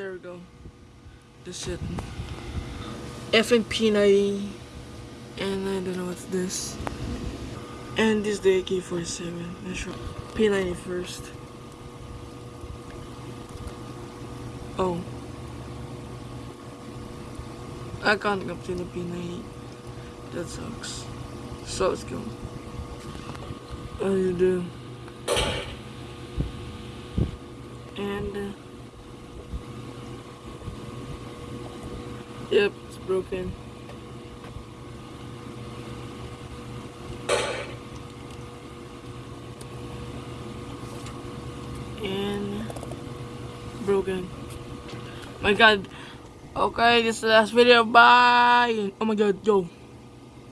there we go. This shit. FN P90. And I don't know what's this. And this is the AK-47. Let's try P90 first. Oh. I can't get to the P90. That sucks. So let's go. How you do? And uh, yep, it's broken. And broken. My god. Okay, this is the last video. Bye. Oh my god, yo.